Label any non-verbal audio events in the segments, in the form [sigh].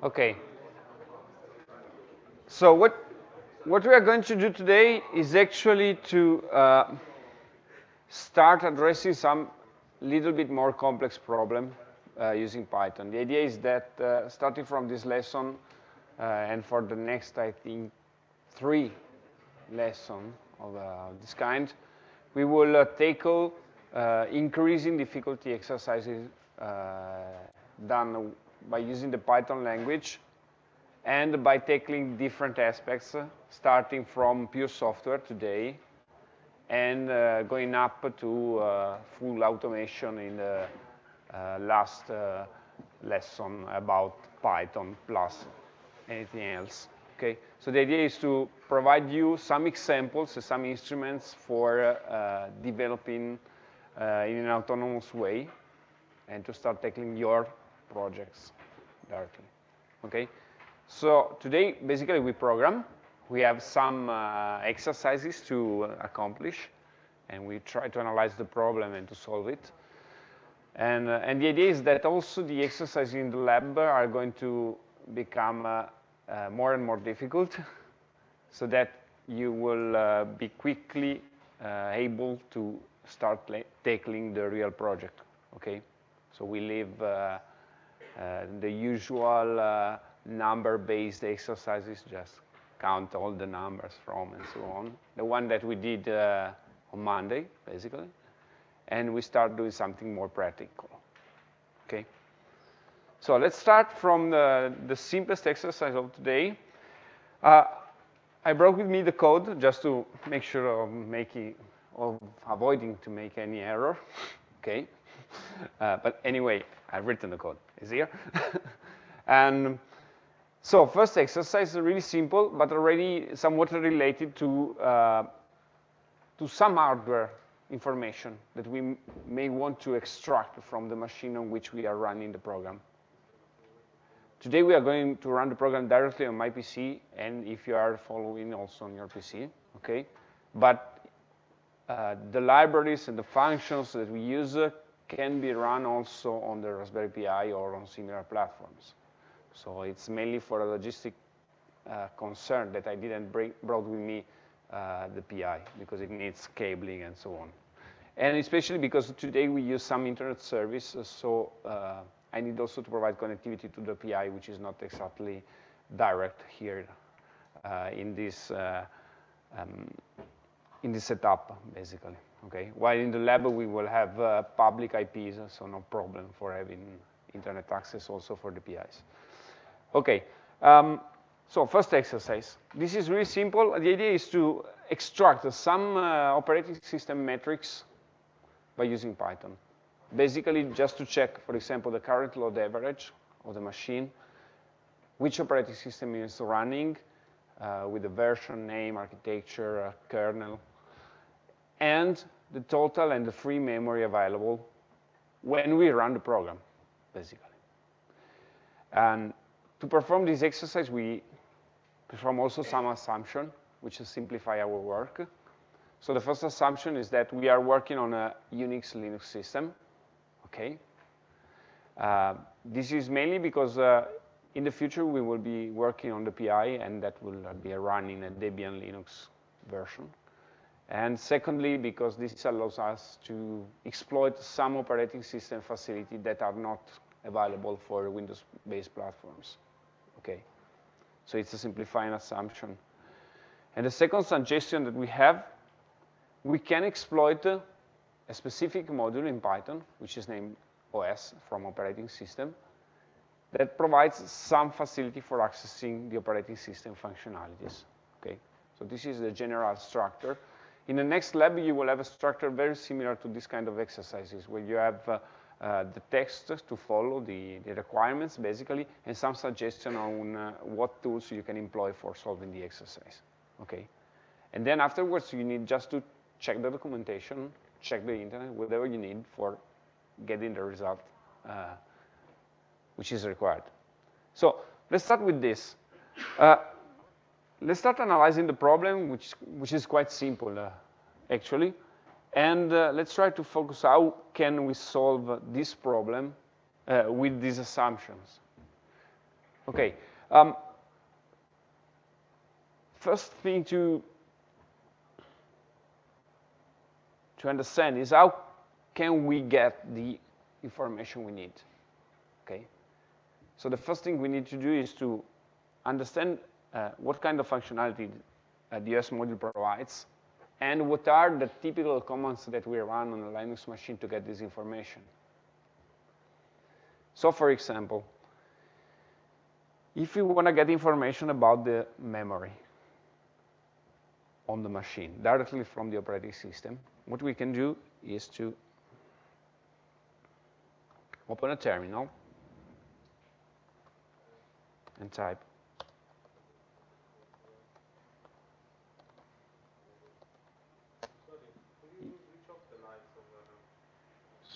Okay. So what what we are going to do today is actually to uh, start addressing some little bit more complex problem uh, using Python. The idea is that uh, starting from this lesson uh, and for the next, I think, three lessons of uh, this kind, we will uh, tackle increasing difficulty exercises done by using the Python language and by tackling different aspects, starting from pure software today and uh, going up to uh, full automation in the uh, last uh, lesson about Python plus anything else. Okay, so the idea is to provide you some examples, some instruments for uh, developing uh, in an autonomous way and to start tackling your projects directly. Okay, so today basically we program. We have some uh, exercises to accomplish, and we try to analyze the problem and to solve it. And, uh, and the idea is that also the exercises in the lab are going to become uh, uh more and more difficult, [laughs] so that you will uh, be quickly uh, able to start tackling the real project. Okay, so we leave uh, the usual uh, number-based exercises, just count all the numbers from and so on. The one that we did uh, on Monday, basically. And we start doing something more practical, okay? So let's start from the, the simplest exercise of today. Uh, I brought with me the code just to make sure of making, of avoiding to make any error, [laughs] okay? Uh, but anyway, I've written the code. Is here. [laughs] and so first exercise is really simple, but already somewhat related to, uh, to some hardware information that we may want to extract from the machine on which we are running the program. Today we are going to run the program directly on my PC, and if you are following also on your PC, okay? But uh, the libraries and the functions that we use uh, can be run also on the Raspberry Pi or on similar platforms. So it's mainly for a logistic uh, concern that I didn't bring, brought with me uh, the PI because it needs cabling and so on. And especially because today we use some internet service, so uh, I need also to provide connectivity to the PI, which is not exactly direct here uh, in this uh, um, in this setup, basically okay? While in the lab, we will have uh, public IPs, so no problem for having internet access also for the PIs. Okay, um, so first exercise. This is really simple. The idea is to extract some uh, operating system metrics by using Python. Basically, just to check, for example, the current load average of the machine, which operating system is running, uh, with the version, name, architecture, uh, kernel, and the total and the free memory available when we run the program, basically. And to perform this exercise, we perform also some assumption, which is simplify our work. So the first assumption is that we are working on a Unix Linux system, okay? Uh, this is mainly because uh, in the future we will be working on the PI and that will be running a Debian Linux version. And secondly, because this allows us to exploit some operating system facility that are not available for Windows-based platforms. Okay, so it's a simplifying assumption. And the second suggestion that we have, we can exploit a specific module in Python, which is named OS from operating system, that provides some facility for accessing the operating system functionalities. Okay, so this is the general structure. In the next lab, you will have a structure very similar to this kind of exercises, where you have uh, uh, the text to follow, the, the, requirements, basically, and some suggestion on uh, what tools you can employ for solving the exercise, okay? And then afterwards, you need just to check the documentation, check the internet, whatever you need for getting the result uh, which is required. So let's start with this. Let's start analyzing the problem, which, which is quite simple, uh, actually. And uh, let's try to focus how can we solve this problem uh, with these assumptions. Okay. Um, first thing to to understand is how can we get the information we need, okay? So the first thing we need to do is to understand what kind of functionality uh, the OS module provides, and what are the typical commands that we run on a Linux machine to get this information. So for example, if you want to get information about the memory on the machine directly from the operating system, what we can do is to open a terminal and type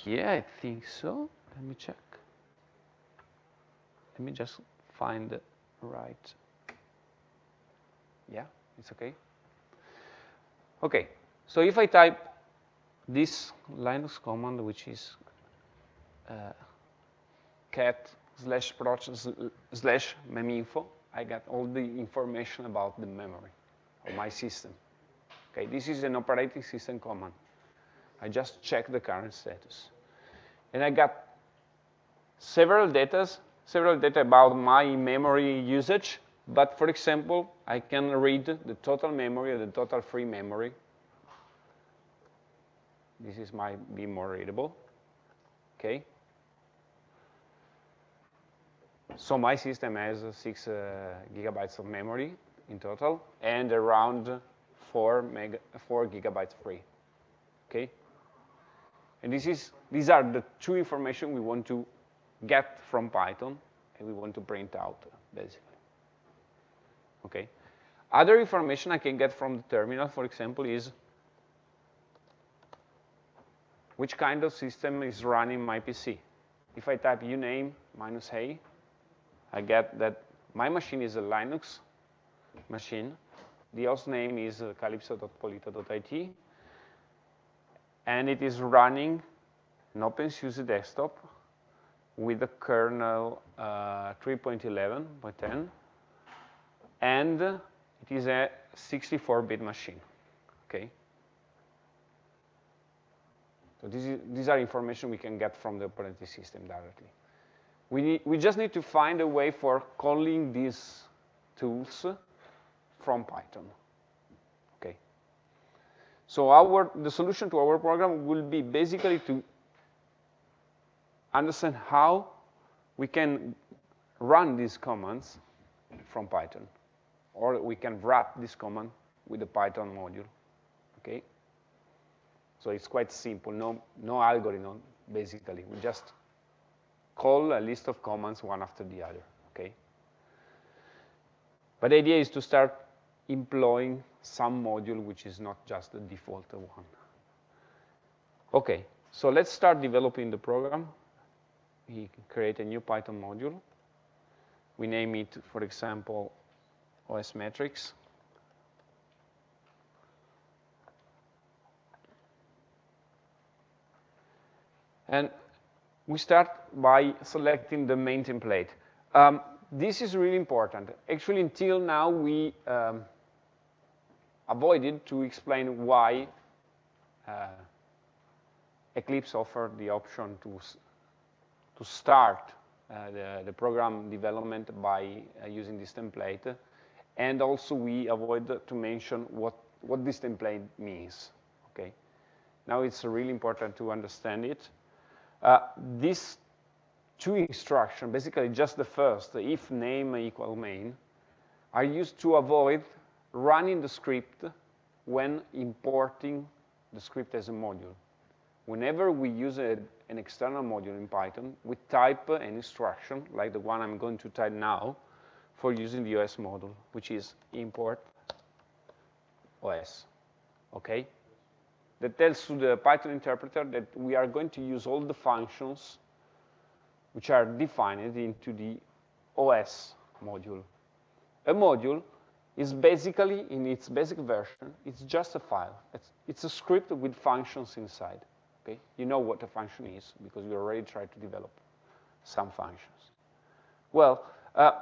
Yeah, I think so. Let me check. Let me just find the right. Yeah, it's okay. Okay, so if I type this Linux command, which is uh, cat slash proc slash meminfo, I get all the information about the memory of my system. Okay, this is an operating system command. I just check the current status. And I got several data, several data about my memory usage, but for example, I can read the total memory or the total free memory. This is might be more readable, okay? So my system has six uh, gigabytes of memory in total and around four, mega, four gigabytes free, okay? And this is, these are the two information we want to get from Python and we want to print out, basically. Okay. Other information I can get from the terminal, for example, is which kind of system is running my PC. If I type uname minus a, I get that my machine is a Linux machine. The host name is uh, calypso.polito.it and it is running an OpenSUSE desktop with the kernel uh, 3.11.10, and it is a 64-bit machine, okay? So is, these are information we can get from the operating system directly. We, need, we just need to find a way for calling these tools from Python. So our, the solution to our program will be basically to understand how we can run these commands from Python. Or we can wrap this command with the Python module, okay? So it's quite simple, no, no algorithm, basically. We just call a list of commands one after the other, okay? But the idea is to start employing some module which is not just the default one. Okay, so let's start developing the program. We create a new Python module. We name it, for example, OS metrics. And we start by selecting the main template. Um, this is really important. Actually, until now, we um, avoided to explain why uh, Eclipse offered the option to, to start uh, the, the, program development by uh, using this template. And also we avoid to mention what, what this template means, okay? Now it's really important to understand it. Uh, these two instructions, basically just the first, if name equal main, are used to avoid running the script when importing the script as a module. Whenever we use a, an external module in Python, we type an instruction, like the one I'm going to type now, for using the OS module, which is import OS, okay? That tells to the Python interpreter that we are going to use all the functions which are defined into the OS module. A module is basically, in its basic version, it's just a file. It's, it's a script with functions inside. Okay? You know what a function is because you already tried to develop some functions. Well, uh,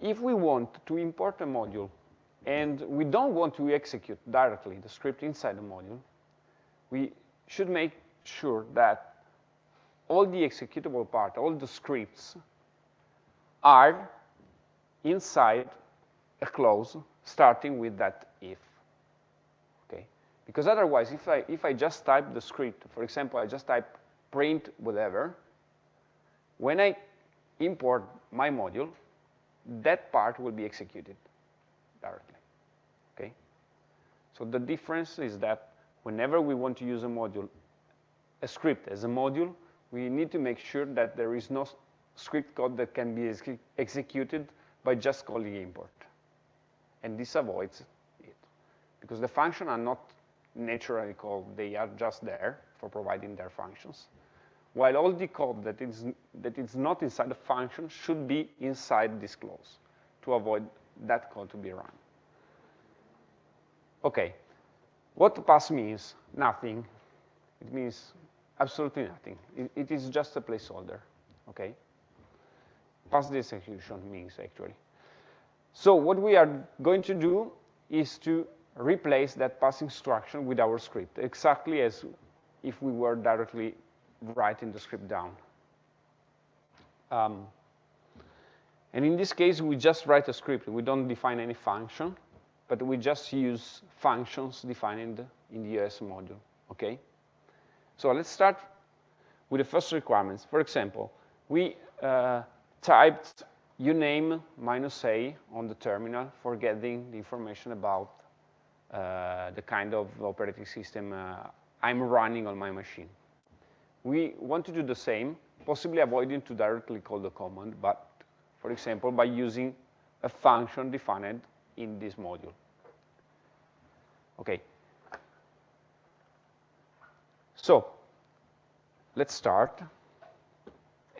if we want to import a module and we don't want to execute directly the script inside the module, we should make sure that all the executable part, all the scripts are inside a clause starting with that if. Okay? Because otherwise, if I, if I just type the script, for example, I just type print whatever, when I import my module, that part will be executed directly. Okay? So the difference is that whenever we want to use a module, a script as a module, we need to make sure that there is no script code that can be ex executed by just calling import. And this avoids it. Because the functions are not naturally called, they are just there for providing their functions. While all the code that is, that is not inside the function should be inside this clause to avoid that code to be run. Okay, what pass means? Nothing. It means absolutely nothing. It, it is just a placeholder, okay? Pass the execution means, actually. So what we are going to do is to replace that pass instruction with our script, exactly as if we were directly writing the script down. Um, and in this case, we just write a script. We don't define any function, but we just use functions defined in the OS module, okay? So let's start with the first requirements. For example, we uh, typed uname minus a on the terminal for getting the information about uh, the kind of operating system uh, I'm running on my machine. We want to do the same, possibly avoiding to directly call the command, but for example, by using a function defined in this module. Okay. So let's start.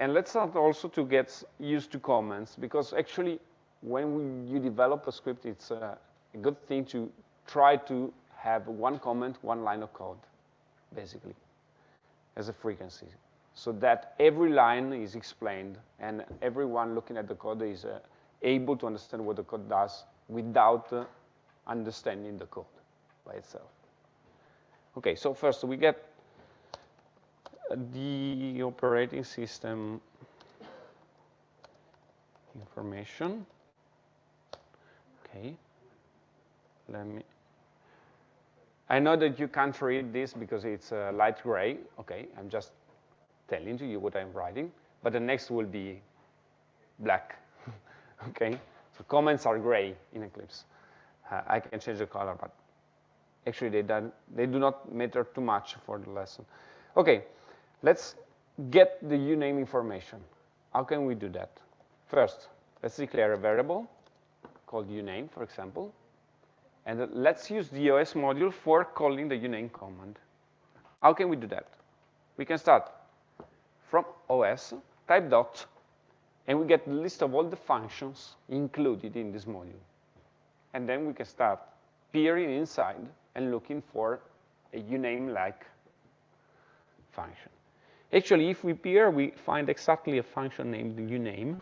And let's start also to get used to comments, because actually, when we, you develop a script, it's a, a good thing to try to have one comment, one line of code, basically as a frequency so that every line is explained and everyone looking at the code is uh, able to understand what the code does without uh, understanding the code by itself. Okay, so first we get the operating system information. Okay, let me I know that you can't read this because it's uh, light gray. Okay, I'm just telling you what I'm writing. But the next will be black. [laughs] okay, so comments are gray in Eclipse. Uh, I can change the color, but actually they, they do not matter too much for the lesson. Okay, let's get the uname information. How can we do that? First, let's declare a variable called uname, for example. And let's use the OS module for calling the uname command. How can we do that? We can start from OS, type dot, and we get the list of all the functions included in this module. And then we can start peering inside and looking for a uname-like function. Actually, if we peer, we find exactly a function named uname,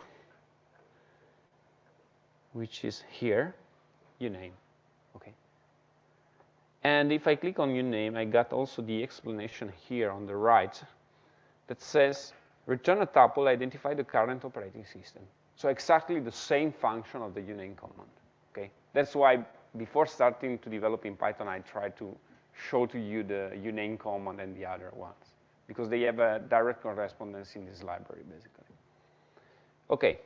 which is here, uname. Okay. And if I click on uname, I got also the explanation here on the right that says, return a tuple, identify the current operating system. So exactly the same function of the uname command, okay? That's why before starting to develop in Python, I tried to show to you the uname command and the other ones, because they have a direct correspondence in this library, basically. Okay.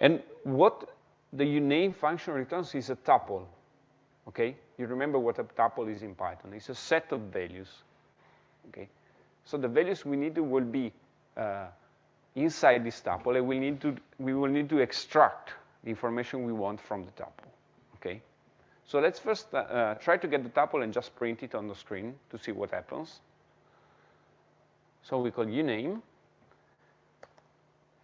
And what the uname function returns is a tuple, okay? You remember what a tuple is in Python. It's a set of values, okay? So the values we need to will be uh, inside this tuple, and we, need to, we will need to extract the information we want from the tuple, okay? So let's first uh, uh, try to get the tuple and just print it on the screen to see what happens. So we call uname,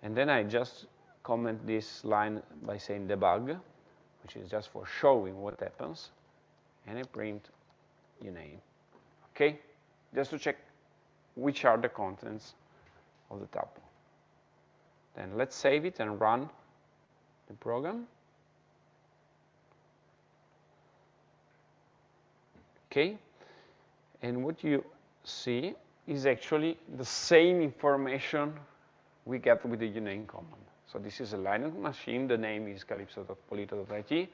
and then I just comment this line by saying debug, which is just for showing what happens and I print uname. Okay, just to check which are the contents of the tuple. Then let's save it and run the program. Okay, and what you see is actually the same information we get with the uname command. So this is a Linux machine. The name is calypso.polito.it.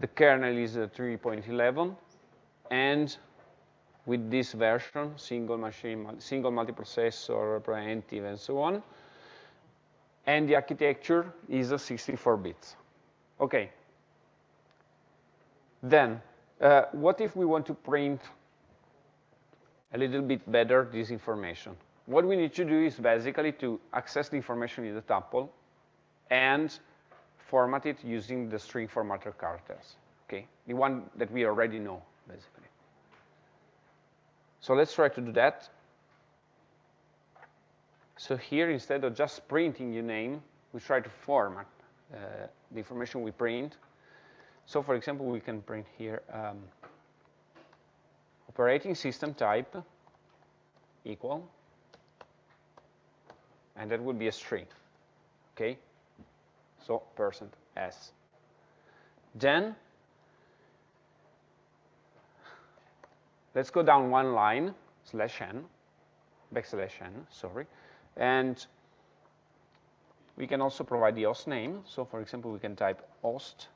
The kernel is 3.11. And with this version, single machine, single multiprocessor, preemptive, and so on. And the architecture is a 64 bits. Okay. Then, uh, what if we want to print a little bit better this information? what we need to do is basically to access the information in the tuple and format it using the string formatter characters, okay? The one that we already know, basically. So let's try to do that. So here, instead of just printing uname, we try to format uh, the information we print. So for example, we can print here um, operating system type equal and that would be a string, okay? So percent %s. Then, let's go down one line, slash n, backslash n, sorry, and we can also provide the host name. So for example, we can type host,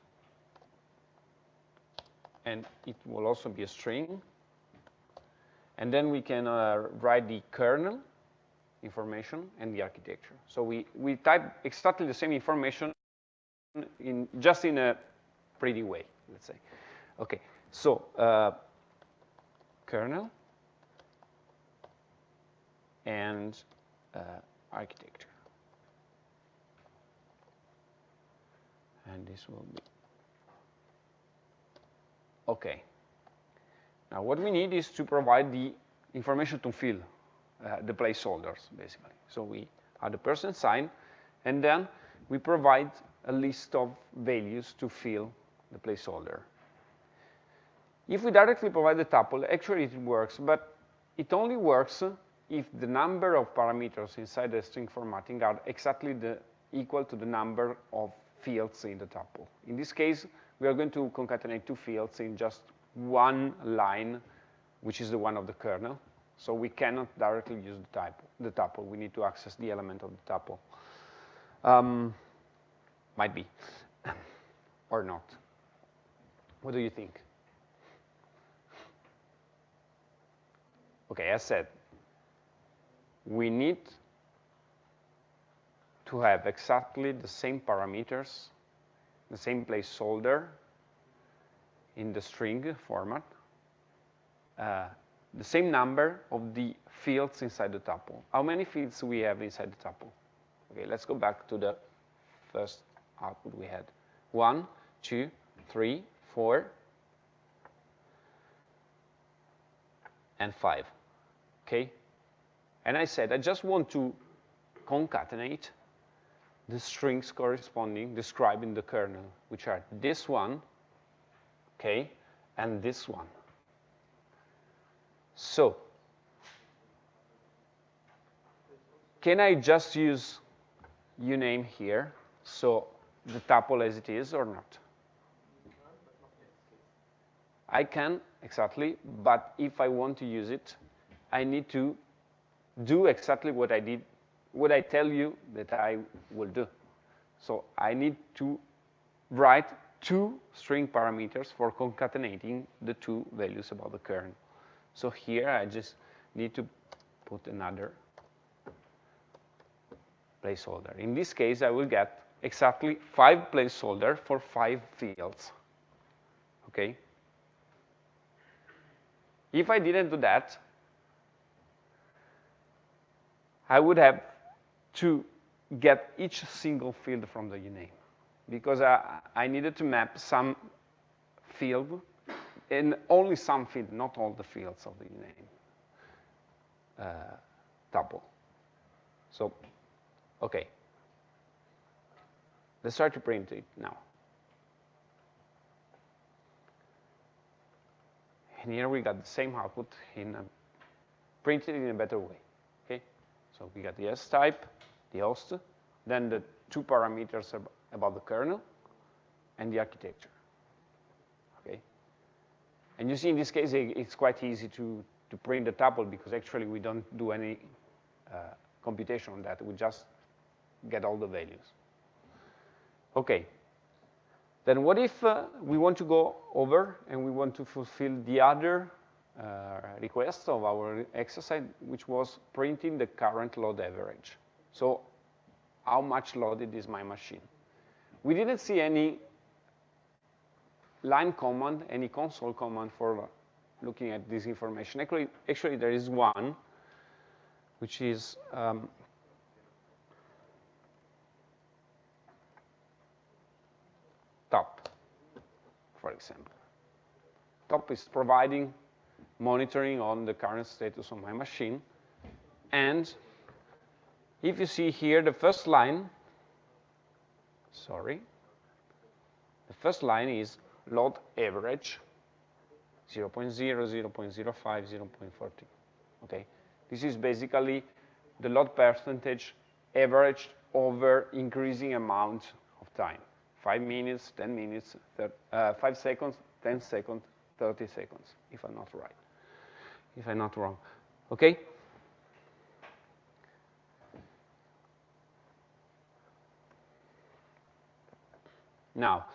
and it will also be a string. And then we can uh, write the kernel information and the architecture. So we, we type exactly the same information in just in a pretty way, let's say. Okay, so uh, kernel and uh, architecture. And this will be, okay. Now what we need is to provide the information to fill uh, the placeholders, basically. So we add the person sign, and then we provide a list of values to fill the placeholder. If we directly provide the tuple, actually it works, but it only works if the number of parameters inside the string formatting are exactly the, equal to the number of fields in the tuple. In this case, we are going to concatenate two fields in just one line, which is the one of the kernel. So we cannot directly use the, type, the tuple. We need to access the element of the tuple. Um, might be, [laughs] or not. What do you think? Okay, as said, we need to have exactly the same parameters, the same placeholder in the string format, uh, the same number of the fields inside the tuple. How many fields we have inside the tuple? Okay, let's go back to the first output we had. One, two, three, four, and five. Okay? And I said I just want to concatenate the strings corresponding, describing the kernel, which are this one, okay, and this one. So, can I just use uname here, so the tuple as it is or not? I can, exactly, but if I want to use it, I need to do exactly what I did, what I tell you that I will do. So I need to write two string parameters for concatenating the two values about the kernel. So here I just need to put another placeholder. In this case, I will get exactly five placeholder for five fields. Okay? If I didn't do that, I would have to get each single field from the uname because I, I needed to map some field in only some field, not all the fields of the name uh, tuple. So, okay. Let's try to print it now. And here we got the same output in a, printed in a better way. Okay, so we got the S type, the host, then the two parameters about the kernel and the architecture. Okay? And you see in this case, it's quite easy to, to print the tuple because actually we don't do any uh, computation on that. We just get all the values. Okay. Then what if uh, we want to go over and we want to fulfill the other uh, request of our exercise, which was printing the current load average. So how much loaded is my machine? We didn't see any line command, any console command for looking at this information. Actually, actually there is one, which is um, top, for example. Top is providing monitoring on the current status of my machine. And if you see here the first line, sorry, the first line is load average 0 0.0, 0 0.05, 0 0.40. Okay, this is basically the load percentage averaged over increasing amount of time. Five minutes, 10 minutes, uh, five seconds, 10 seconds, 30 seconds, if I'm not right, if I'm not wrong. Okay? Now,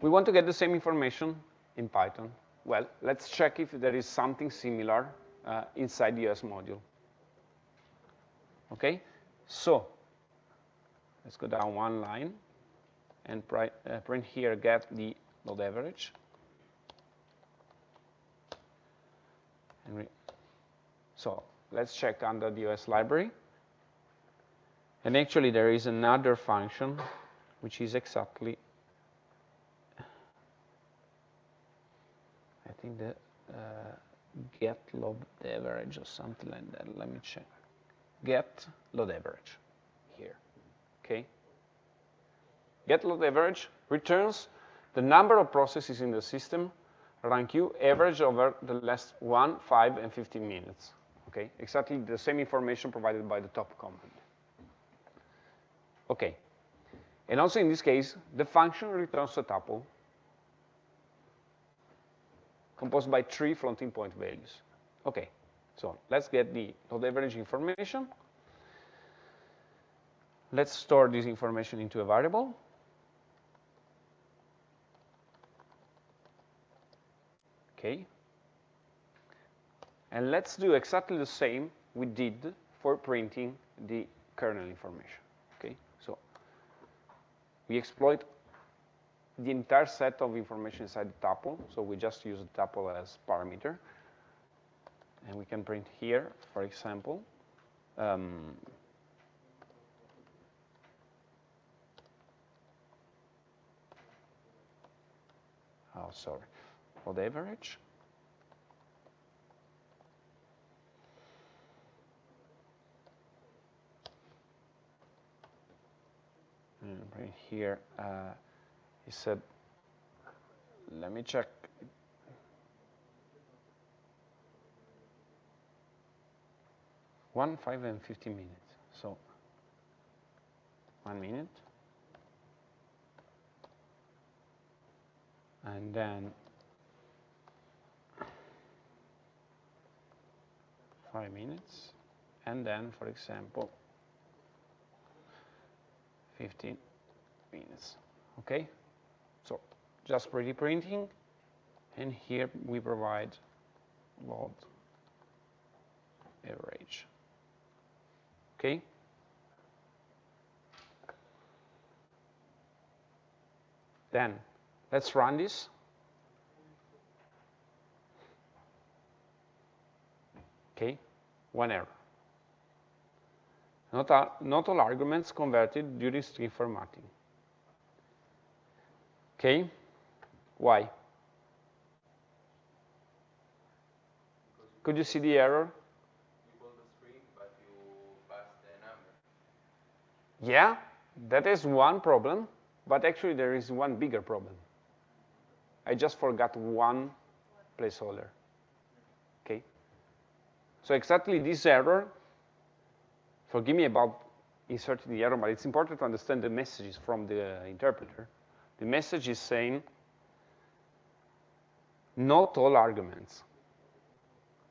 we want to get the same information in Python. Well, let's check if there is something similar uh, inside the OS module. Okay, so let's go down one line and uh, print here get the load average. so let's check under the OS library. And actually there is another function which is exactly I think the uh, get load average or something like that. Let me check. Get load average here. Okay. Get load average returns the number of processes in the system run queue average over the last 1, 5, and 15 minutes. Okay, exactly the same information provided by the top command. Okay, and also in this case, the function returns a tuple composed by three floating point values. Okay, so let's get the load average information. Let's store this information into a variable. Okay. And let's do exactly the same we did for printing the kernel information. We exploit the entire set of information inside the tuple. So we just use the tuple as parameter. And we can print here, for example, um, oh, sorry, for the average. Right here, uh, he said, let me check. One, five, and 15 minutes. So, one minute. And then five minutes. And then, for example, 15 minutes. Okay? So just pretty printing. And here we provide load average. Okay? Then let's run this. Okay, one error. Not, all, not all arguments converted during string formatting. Okay, why? Could you see the error? Yeah, that is one problem, but actually there is one bigger problem. I just forgot one placeholder. Okay? So exactly this error, forgive me about inserting the error, but it's important to understand the messages from the interpreter. The message is saying, not all arguments.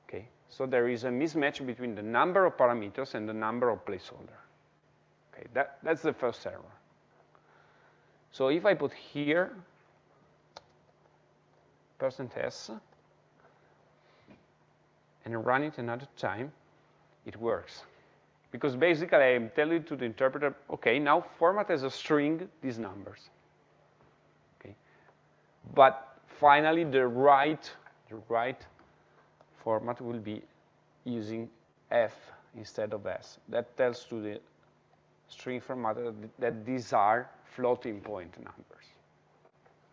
Okay, so there is a mismatch between the number of parameters and the number of placeholder. Okay, that, that's the first error. So if I put here percent %s and run it another time, it works. Because basically I'm telling to the interpreter, okay, now format as a string these numbers. Okay. But finally the right the right format will be using f instead of s. That tells to the string formatter that these are floating point numbers.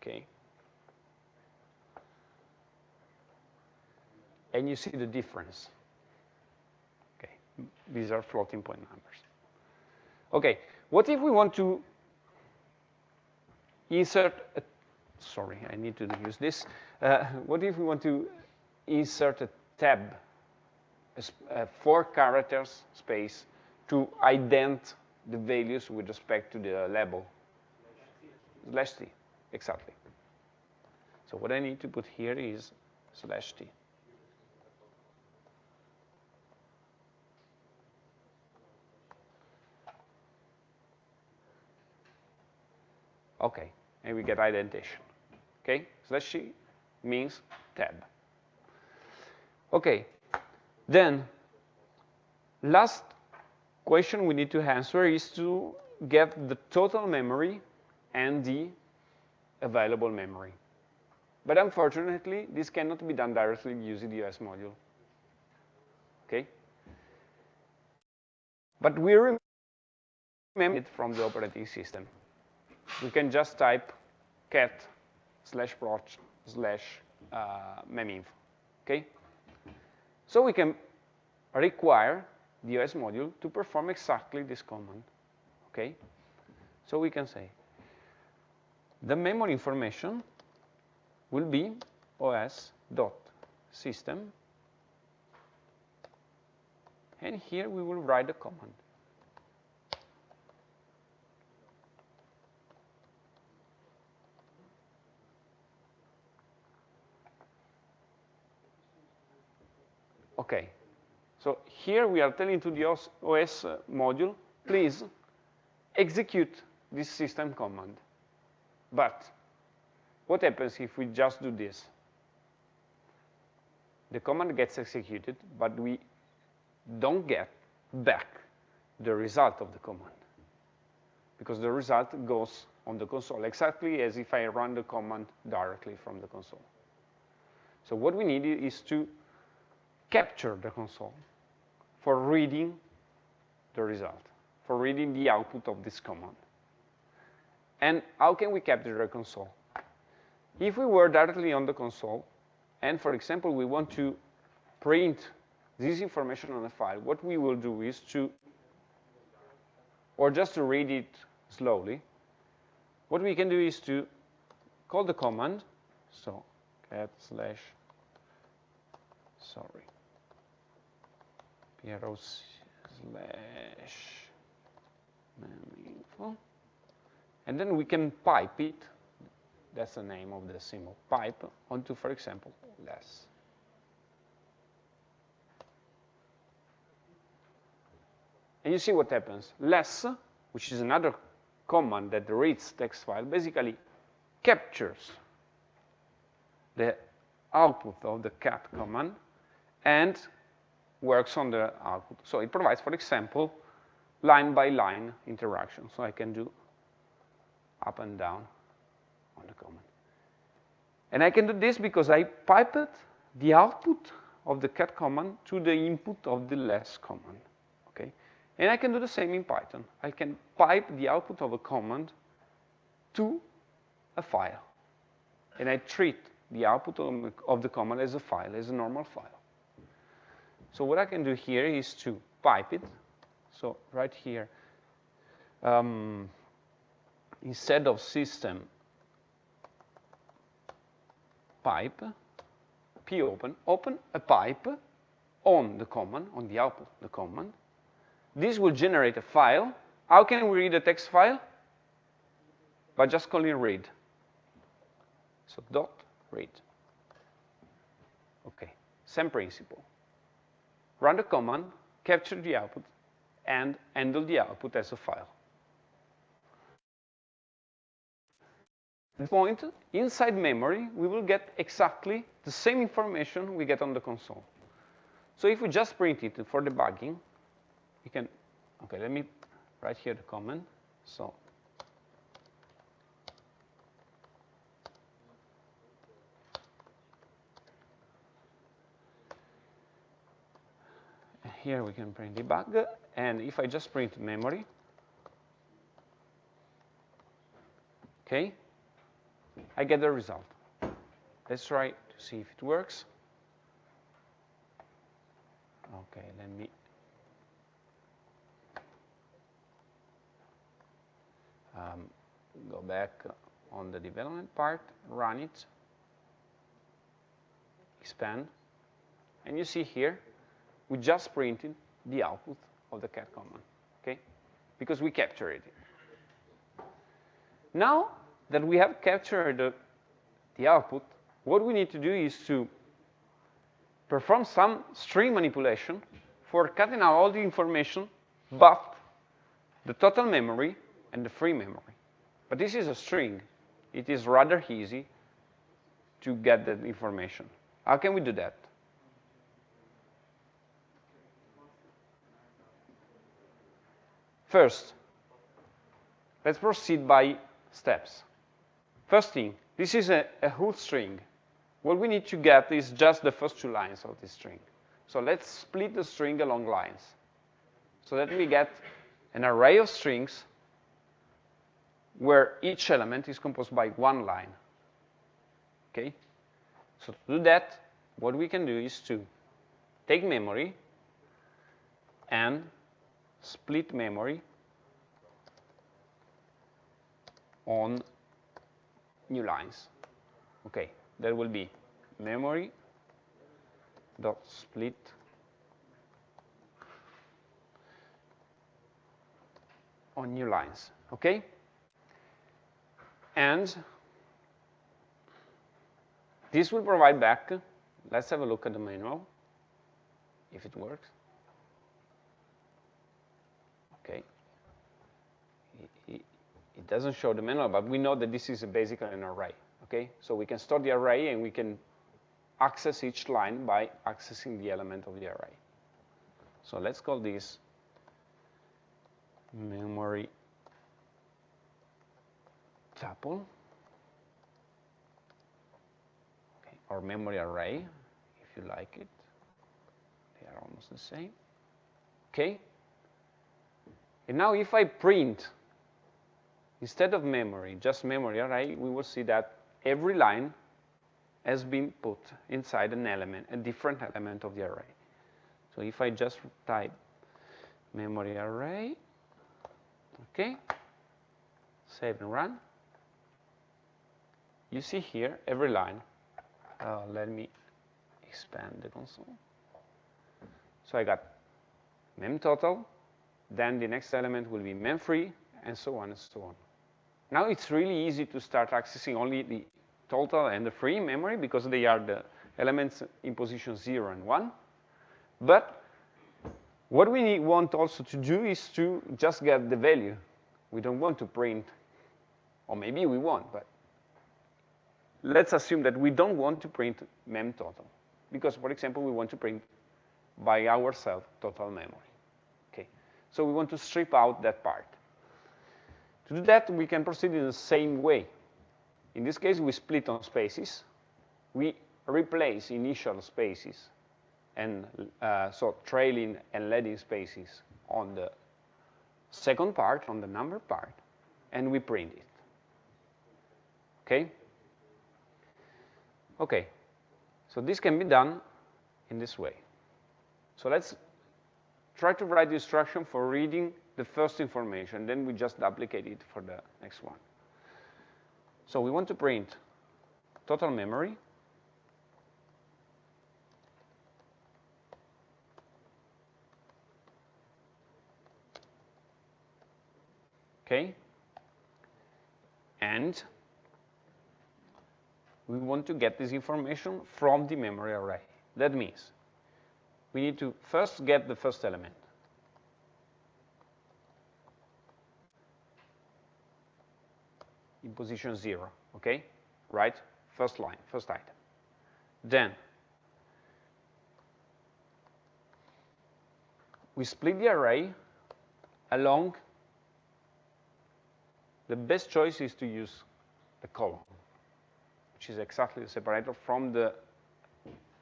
Okay. And you see the difference. These are floating point numbers. Okay, what if we want to insert a, sorry, I need to use this. Uh, what if we want to insert a tab, a, a four characters space to ident the values with respect to the label? Slash t, exactly. So what I need to put here is slash t. Okay, and we get indentation. Okay, slash t means tab. Okay, then last question we need to answer is to get the total memory and the available memory. But unfortunately, this cannot be done directly using the OS module. Okay? But we remember it from the operating system we can just type cat slash proc slash uh, meminfo, okay? So we can require the OS module to perform exactly this command, okay? So we can say the memory information will be os dot system, and here we will write the command. Okay, so here we are telling to the OS, OS uh, module, please execute this system command. But what happens if we just do this? The command gets executed, but we don't get back the result of the command. Because the result goes on the console, exactly as if I run the command directly from the console. So what we need is to capture the console for reading the result, for reading the output of this command. And how can we capture the console? If we were directly on the console, and for example, we want to print this information on a file, what we will do is to, or just to read it slowly, what we can do is to call the command, so cat slash, sorry, arrow slash info. And then we can pipe it, that's the name of the symbol, pipe onto, for example, less. And you see what happens. Less, which is another command that reads text file, basically captures the output of the cat command and works on the output. So it provides, for example, line-by-line -line interaction. So I can do up and down on the command. And I can do this because I piped the output of the cat command to the input of the less command. Okay? And I can do the same in Python. I can pipe the output of a command to a file. And I treat the output of the command as a file, as a normal file. So what I can do here is to pipe it. So right here, um, instead of system pipe, popen, open a pipe on the command, on the output the command. This will generate a file How can we read a text file? By just calling read. So dot read. Okay, same principle. Run the command, capture the output, and handle the output as a file. the point, inside memory, we will get exactly the same information we get on the console. So if we just print it for debugging, we can, okay, let me write here the comment. So here we can print debug, and if I just print memory, okay, I get the result. Let's try to see if it works. Okay, let me um, go back on the development part, run it, expand, and you see here, we just printed the output of the cat command, okay? Because we captured it. Now that we have captured the, the output, what we need to do is to perform some string manipulation for cutting out all the information but the total memory and the free memory. But this is a string. It is rather easy to get that information. How can we do that? First, let's proceed by steps. First thing, this is a, a whole string. What we need to get is just the first two lines of this string. So let's split the string along lines so that we get an array of strings where each element is composed by one line. Okay? So to do that, what we can do is to take memory and split memory on new lines. Okay, there will be memory dot split on new lines. Okay, and this will provide back. Let's have a look at the manual if it works. Okay. It doesn't show the manual, but we know that this is basically an array. Okay, so we can store the array and we can access each line by accessing the element of the array. So let's call this memory tuple okay, or memory array, if you like it. They are almost the same. Okay. And now if I print Instead of memory, just memory array, we will see that every line has been put inside an element, a different element of the array. So if I just type memory array, okay, save and run, you see here every line. Uh, let me expand the console. So I got mem total, then the next element will be mem free, and so on and so on. Now it's really easy to start accessing only the total and the free memory because they are the elements in position 0 and 1. But what we need, want also to do is to just get the value. We don't want to print, or maybe we want, but let's assume that we don't want to print mem total. Because, for example, we want to print by ourselves total memory. Okay, So we want to strip out that part. To do that, we can proceed in the same way. In this case, we split on spaces. We replace initial spaces and uh, so trailing and leading spaces on the second part, on the number part, and we print it. Okay? Okay. So this can be done in this way. So let's try to write the instruction for reading the first information, then we just duplicate it for the next one. So we want to print total memory, okay? And we want to get this information from the memory array. That means we need to first get the first element. In position 0, okay? Right? First line, first item. Then we split the array along the best choice is to use the column, which is exactly the separator from the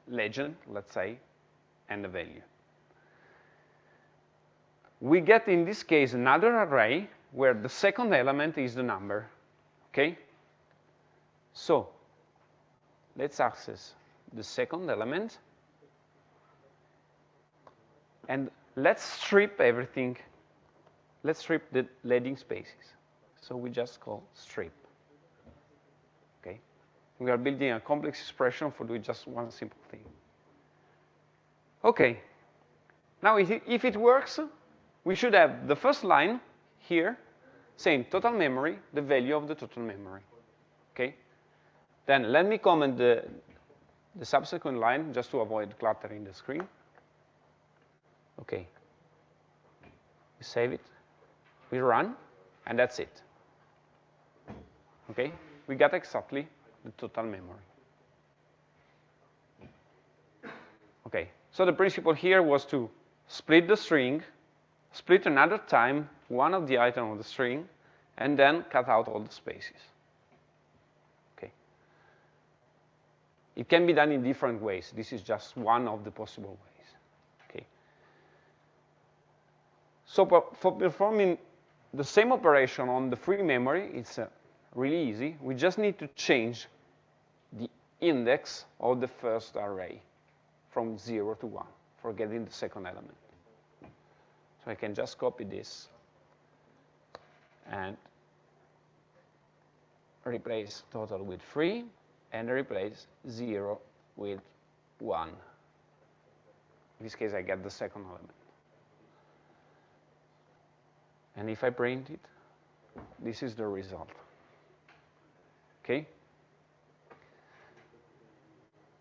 legend, let's say, and the value. We get, in this case, another array where the second element is the number, okay? So let's access the second element, and let's strip everything. Let's strip the leading spaces. So we just call strip. Okay? We are building a complex expression for doing just one simple thing. Okay. Now, if it, works, we should have the first line here saying total memory, the value of the total memory. Okay? Then let me comment the, the subsequent line just to avoid cluttering the screen. Okay. We save it. We run, and that's it. Okay? We got exactly the total memory. Okay, so the principle here was to split the string, split another time one of the items of the string, and then cut out all the spaces. Okay. It can be done in different ways. This is just one of the possible ways. Okay. So for performing the same operation on the free memory, it's uh, really easy. We just need to change the index of the first array from 0 to 1 for getting the second element. So I can just copy this and replace total with 3 and replace 0 with 1. In this case, I get the second element. And if I print it, this is the result. Okay?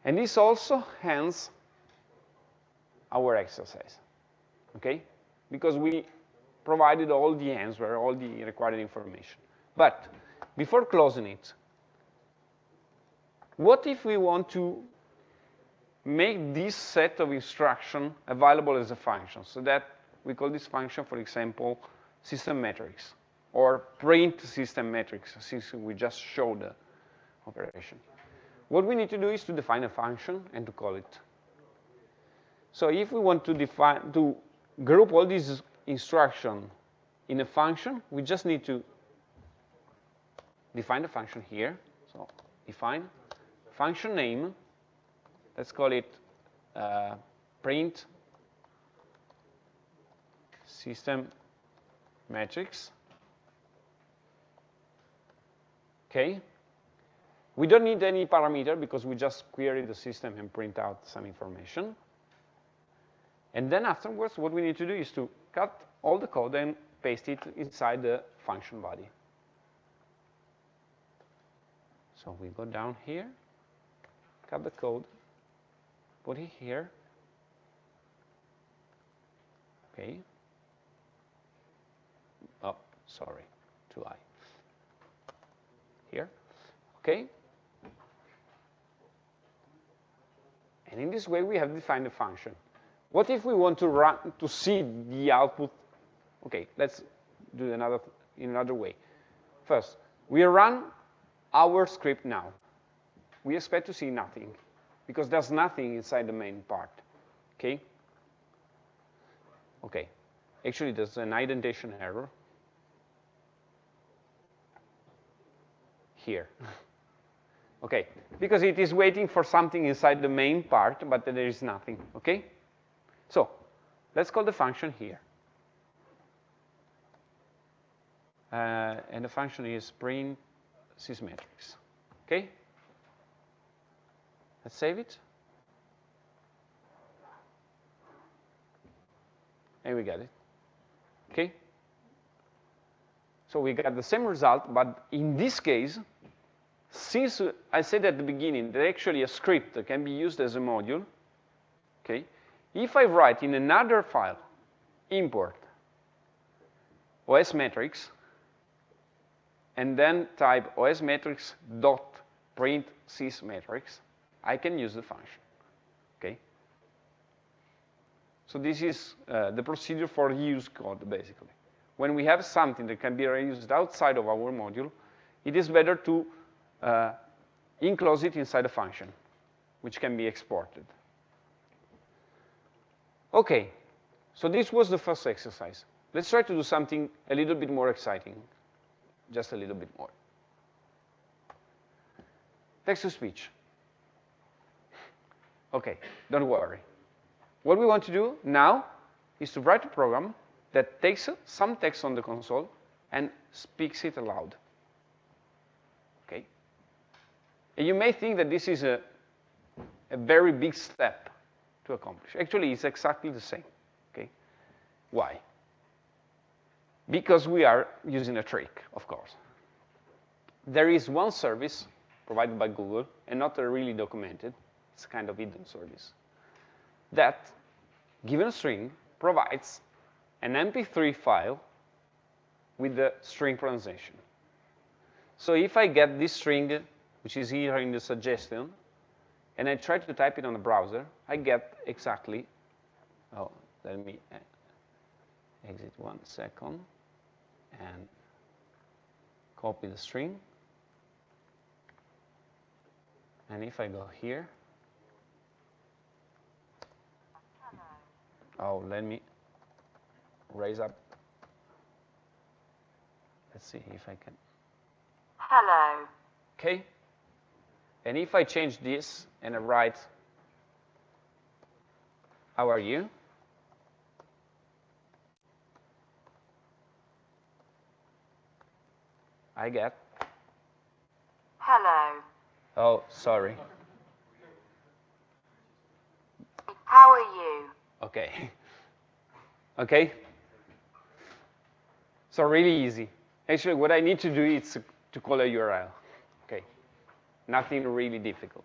And this also ends our exercise. Okay? Because we provided all the answer, all the required information. But before closing it, what if we want to make this set of instruction available as a function so that we call this function, for example, system metrics or print system metrics, since we just showed the operation. What we need to do is to define a function and to call it. So if we want to define to group all these instructions in a function, we just need to define the function here. So define function name. Let's call it uh, print system metrics. Okay. We don't need any parameter because we just query the system and print out some information. And then afterwards, what we need to do is to cut all the code and paste it inside the function body. So we go down here, cut the code, put it here. Okay. Oh, sorry, too high. Here. Okay. And in this way, we have defined a function. What if we want to run to see the output? Okay, let's do another in another way. First, we run our script now. We expect to see nothing because there's nothing inside the main part. Okay? Okay. Actually, there's an indentation error here. [laughs] Okay, because it is waiting for something inside the main part, but there is nothing, okay? So let's call the function here. Uh, and the function is print sysmetrics, okay? Let's save it. And we got it, okay? So we got the same result, but in this case, since I said at the beginning that actually a script can be used as a module, okay, if I write in another file, import os metrics, and then type os dot print sys I can use the function, okay? So this is uh, the procedure for use code, basically. When we have something that can be reused outside of our module, it is better to uh, enclose it inside a function, which can be exported. Okay, so this was the first exercise. Let's try to do something a little bit more exciting, just a little bit more. Text-to-speech. Okay, don't worry. What we want to do now is to write a program that takes some text on the console and speaks it aloud. Okay? And you may think that this is a, a very big step to accomplish. Actually, it's exactly the same. Okay? Why? Because we are using a trick, of course. There is one service provided by Google, and not really documented, it's a kind of hidden service, that, given a string, provides an MP3 file with the string pronunciation. So if I get this string, which is here in the suggestion, and I try to type it on the browser, I get exactly, oh, let me uh, exit one second and copy the string. And if I go here, oh, let me raise up. Let's see if I can. Hello. Okay. And if I change this and I write, how are you? I get, Hello. oh, sorry. How are you? Okay. [laughs] Okay? So really easy. Actually, what I need to do is to call a URL. Nothing really difficult.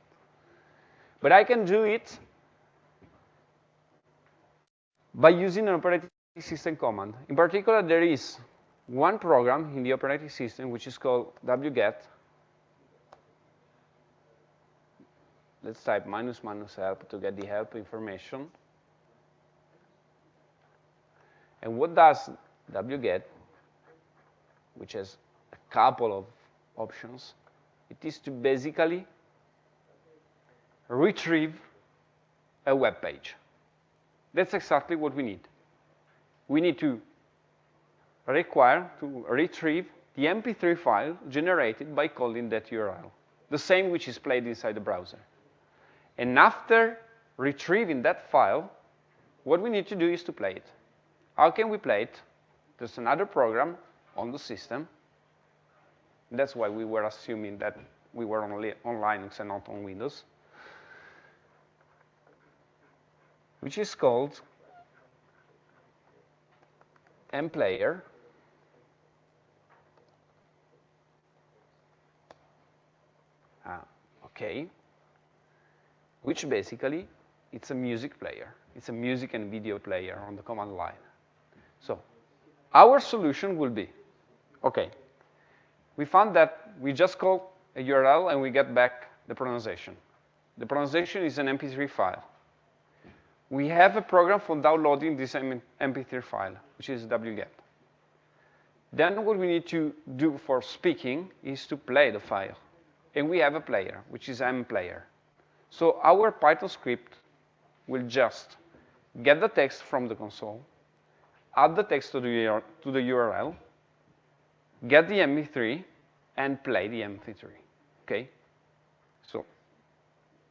But I can do it by using an operating system command. In particular, there is one program in the operating system which is called wget. Let's type minus minus help to get the help information. And what does wget, which has a couple of options, it is to basically retrieve a web page. That's exactly what we need. We need to require to retrieve the MP3 file generated by calling that URL, the same which is played inside the browser. And after retrieving that file, what we need to do is to play it. How can we play it? There's another program on the system. That's why we were assuming that we were only on Linux and not on Windows, which is called mplayer. Ah, okay. Which basically, it's a music player. It's a music and video player on the command line. So our solution will be, okay, we found that we just call a URL and we get back the pronunciation. The pronunciation is an MP3 file. We have a program for downloading this MP3 file, which is wget. Then what we need to do for speaking is to play the file. And we have a player, which is mplayer. So our Python script will just get the text from the console, add the text to the, to the URL, get the MP3, and play the MP3. Okay? So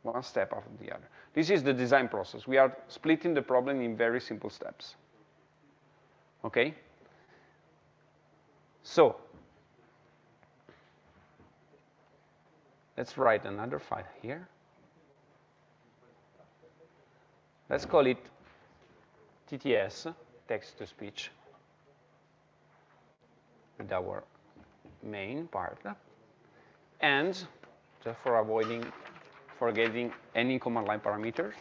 one step after the other. This is the design process. We are splitting the problem in very simple steps. Okay? So let's write another file here. Let's call it TTS, text to speech. with our main part. And just for avoiding forgetting any command line parameters,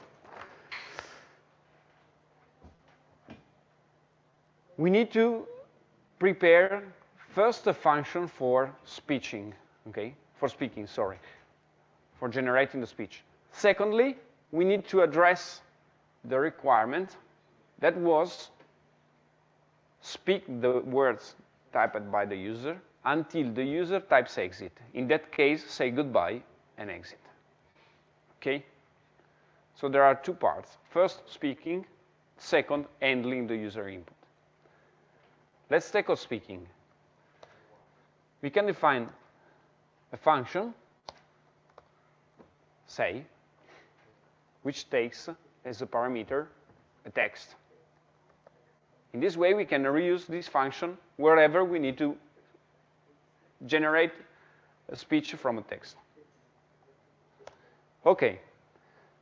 we need to prepare first a function for speeching, okay? For speaking, sorry, for generating the speech. Secondly, we need to address the requirement that was speak the words typed by the user until the user types exit. In that case, say goodbye and exit. Okay? So there are two parts. First, speaking. Second, handling the user input. Let's take on speaking. We can define a function, say, which takes as a parameter a text. In this way, we can reuse this function wherever we need to generate a speech from a text. Okay,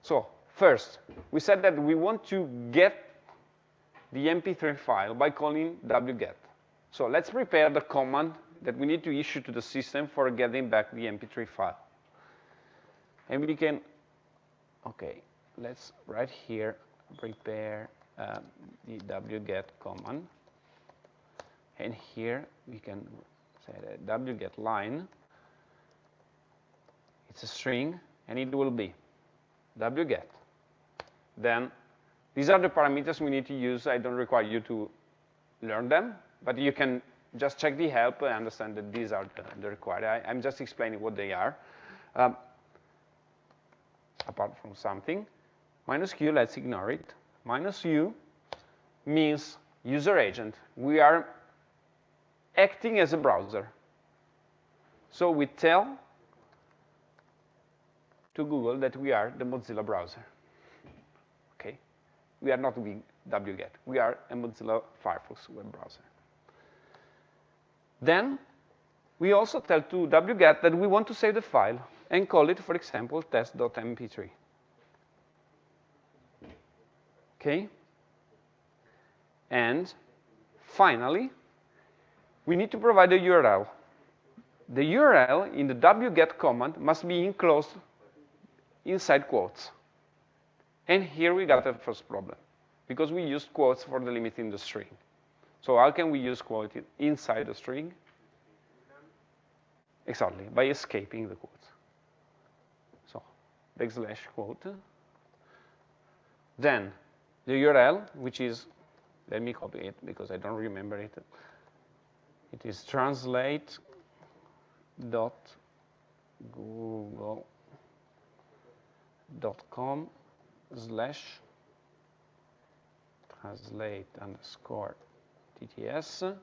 so first, we said that we want to get the MP3 file by calling wget. So let's prepare the command that we need to issue to the system for getting back the MP3 file. And we can, okay, let's right here prepare uh, the wget command. And here we can say that wget line. It's a string, and it will be wget. Then these are the parameters we need to use. I don't require you to learn them, but you can just check the help and understand that these are the, the required. I, am just explaining what they are. Um, apart from something, minus q, let's ignore it. Minus u means user agent. We are acting as a browser. So we tell to Google that we are the Mozilla browser. Okay? We are not wget. We are a Mozilla Firefox web browser. Then we also tell to wget that we want to save the file and call it, for example, test.mp3. Okay? And finally, we need to provide a URL. The URL in the wget command must be enclosed inside quotes. And here we got the first problem, because we used quotes for delimiting the string. So how can we use quote inside the string? Exactly, by escaping the quotes. So backslash quote. Then the URL, which is, let me copy it because I don't remember it. It is translate dot google dot com slash translate underscore TTS.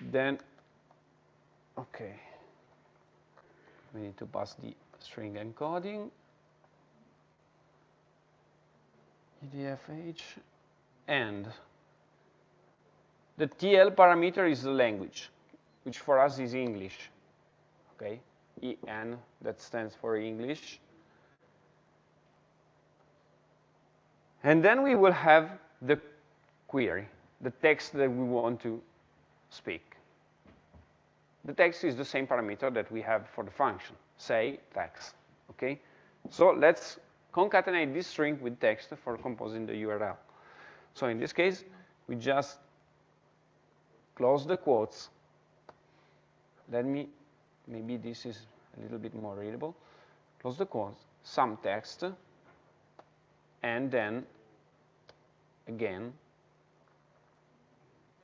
Then, okay, we need to pass the string encoding. UTF-8 and the TL parameter is the language, which for us is English. Okay, EN, that stands for English. And then we will have the query, the text that we want to speak. The text is the same parameter that we have for the function, say text, okay? So let's concatenate this string with text for composing the URL. So in this case, we just close the quotes. Let me, maybe this is a little bit more readable. Close the quotes, some text, and then again,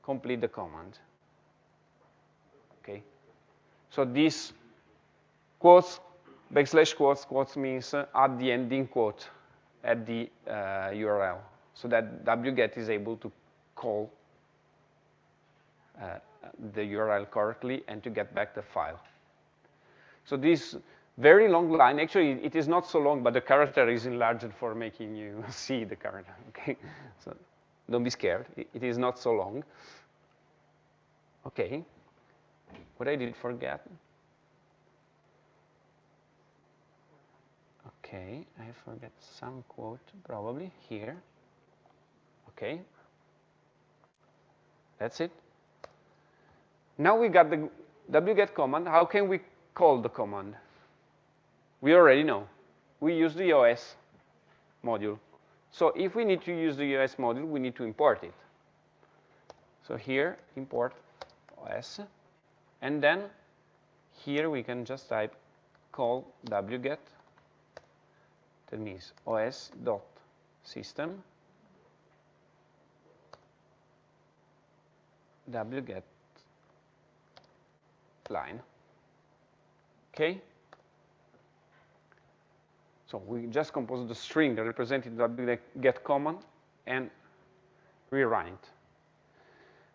complete the command. Okay? So this quotes, backslash quotes, quotes means uh, add the ending quote at the uh, URL so that wget is able to call the URL correctly and to get back the file. So this very long line, actually it is not so long, but the character is enlarged for making you [laughs] see the character, [laughs] okay? So don't be scared, it, is not so long. Okay, what I did forget? Okay, I forget some quote, probably here. Okay. That's it. Now we got the wget command. How can we call the command? We already know. We use the OS module. So if we need to use the OS module, we need to import it. So here, import OS. And then here we can just type call wget. That means os.system wget line. Okay? So we just compose the string that represented the get command and rerun it.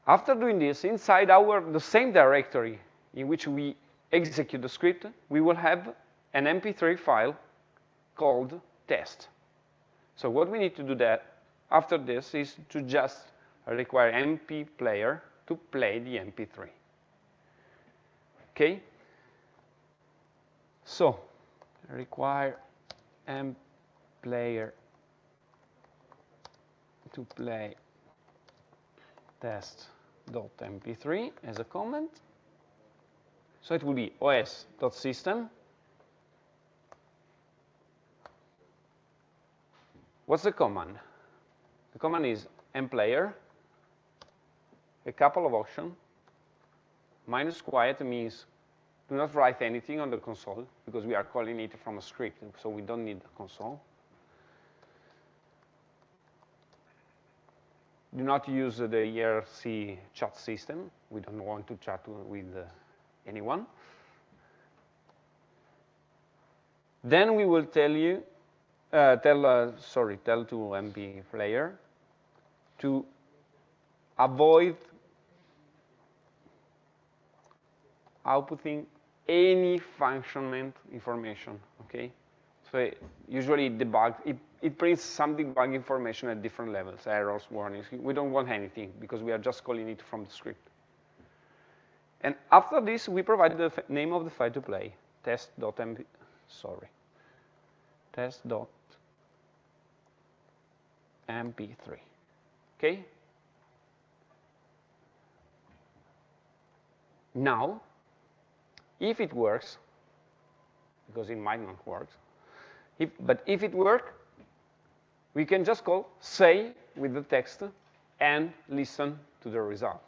After doing this, inside our the same directory in which we execute the script, we will have an MP3 file called test. So what we need to do that after this is to just require MP player to play the MP3. Okay? So, require M player to play test.mp3 as a comment. So it will be os.system. What's the command? The command is mplayer, a couple of options. Minus quiet means do not write anything on the console because we are calling it from a script, so we don't need the console. Do not use the IRC chat system. We don't want to chat with uh, anyone. Then we will tell you, uh, tell, uh, sorry, tell to MP player to avoid outputting any functionment information, okay? So it, usually it debug, it, it prints some debug information at different levels, errors, warnings. We don't want anything because we are just calling it from the script. And after this, we provide the name of the file to play, test.mp, sorry, test.mp3, okay? Now, if it works, because it might not work, if, but if it works, we can just call say with the text and listen to the result.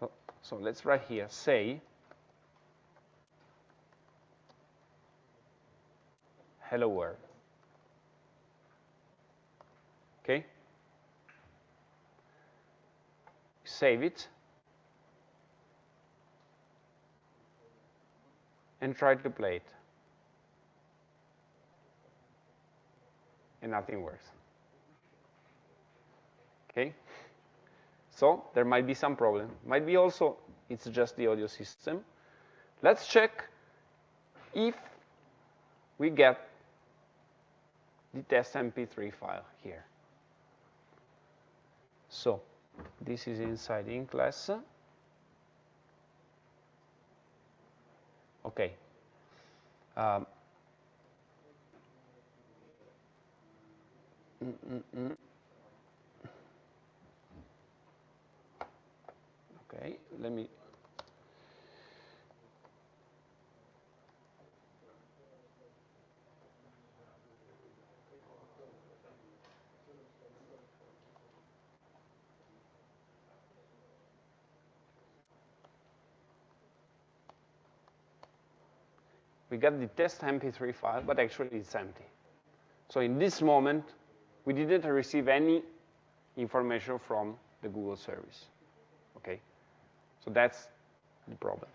So, so let's write here say hello world. Okay? Save it. And try to play it. And nothing works. Okay? So there might be some problem. Might be also it's just the audio system. Let's check if we get the test MP3 file here. So this is inside in class. Okay. Um, mm, mm, mm. Okay, let me we got the test MP3 file, but actually it's empty. So in this moment, we didn't receive any information from the Google service. Okay? So that's the problem.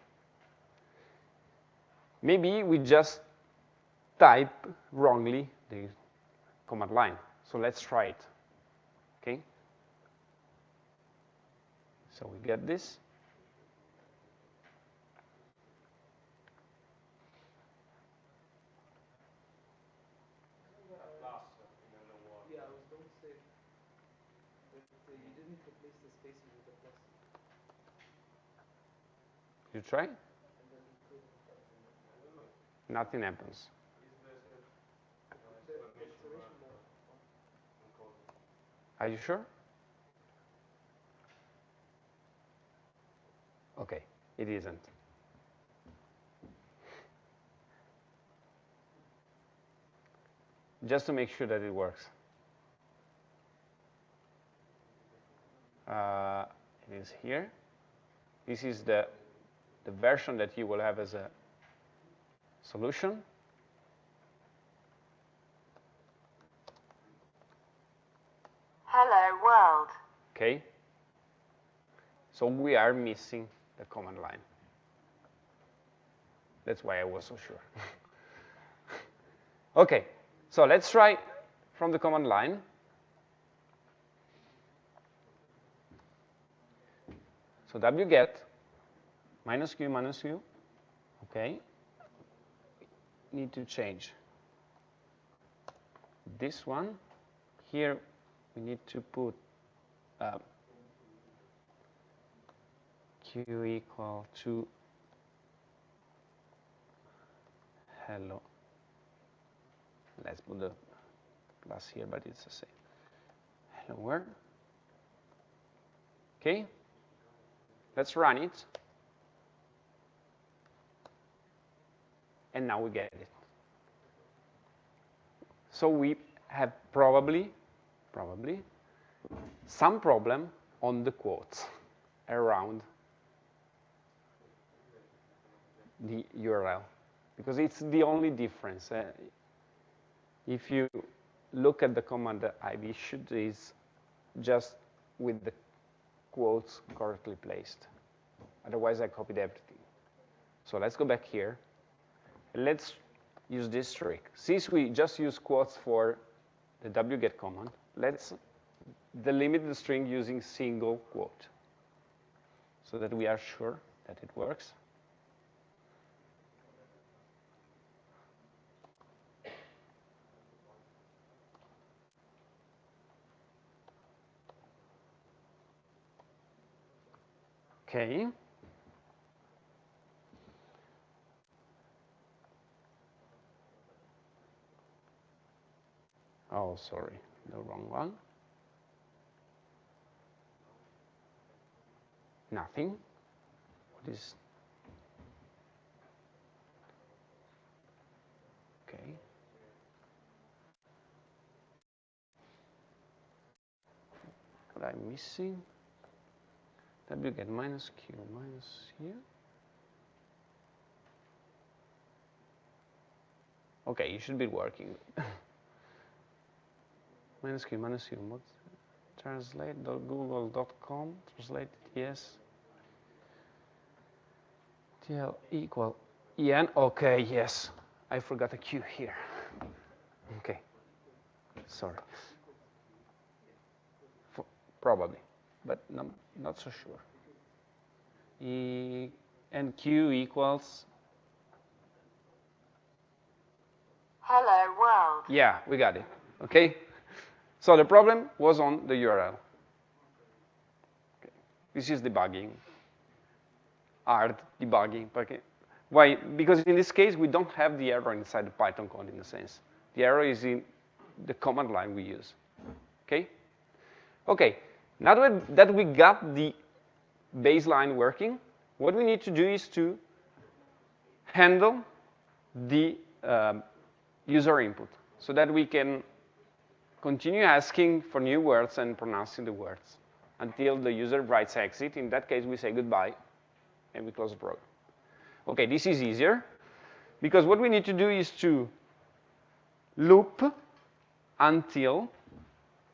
Maybe we just type wrongly the command line. So let's try it. Okay? So we get this. You try? Nothing happens. Are you sure? Okay, it isn't. Just to make sure that it works. Uh, it is here. This is the, the version that you will have as a solution. Hello world. Okay? So we are missing the command line. That's why I was so sure. [laughs] okay, so let's try from the command line. So wget minus q minus q, okay, need to change this one. Here we need to put uh, q equal to hello. Let's put the plus here, but it's the same. Hello world. Okay. Let's run it. And now we get it. So we have probably, probably, some problem on the quotes around the URL because it's the only difference. Uh, if you look at the command that I've issued is just with the quotes correctly placed. Otherwise, I copied everything. So let's go back here. Let's use this trick. Since we just use quotes for the wget command, let's delimit the string using single quote so that we are sure that it works. Okay. Oh, sorry, the wrong one. Nothing. What is? Okay. What I'm missing? get minus q minus here. Okay, you should be working. [laughs] minus q minus q, what? Translate.google.com, translate yes. TL equal en, okay, yes. I forgot a q here. Okay, sorry. For, probably but no, not so sure. E and Q equals. Hello world. Yeah, we got it. Okay. So the problem was on the URL. Okay. This is debugging, hard debugging. Why? Because in this case, we don't have the error inside the Python code in a sense. The error is in the command line we use. Okay? Okay, now that we got the baseline working, what we need to do is to handle the um, user input so that we can continue asking for new words and pronouncing the words until the user writes exit. In that case, we say goodbye and we close the program. Okay, this is easier because what we need to do is to loop until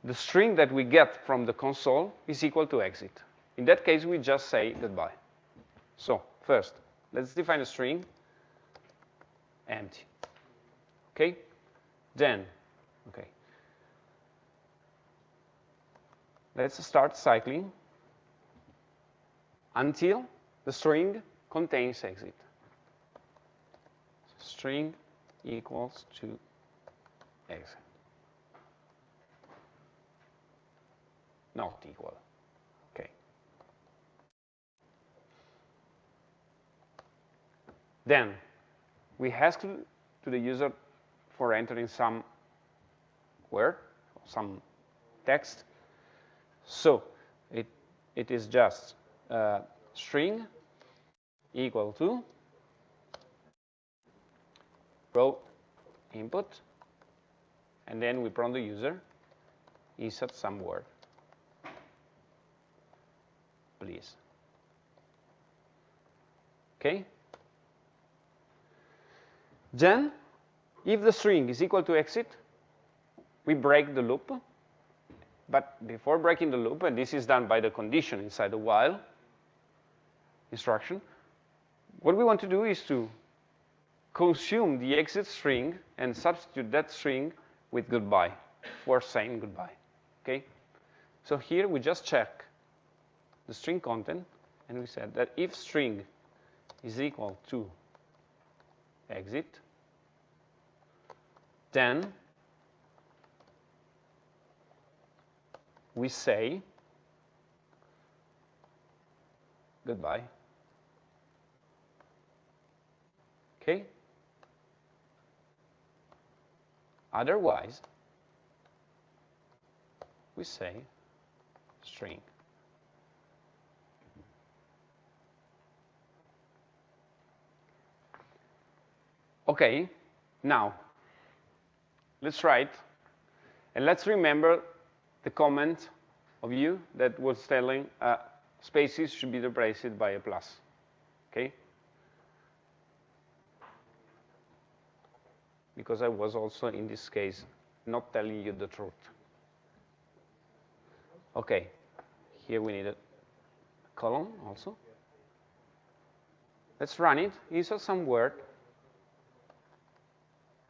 the string that we get from the console is equal to exit. In that case, we just say goodbye. So first, let's define a string, empty. Okay? Then, okay. Let's start cycling until the string contains exit. String equals to exit. not equal. Okay. Then we ask to the user for entering some word, some text. So it, it is just a string equal to row input, and then we prompt the user insert some word. Please. Okay? Then, if the string is equal to exit, we break the loop. But before breaking the loop, and this is done by the condition inside the while instruction, what we want to do is to consume the exit string and substitute that string with goodbye for saying goodbye. Okay? So here we just check the string content, and we said that if string is equal to exit, then we say goodbye. Okay? Otherwise, we say string. Okay, now let's write and let's remember the comment of you that was telling uh, spaces should be replaced by a plus. Okay? Because I was also, in this case, not telling you the truth. Okay, here we need a column also. Let's run it. Insert some word.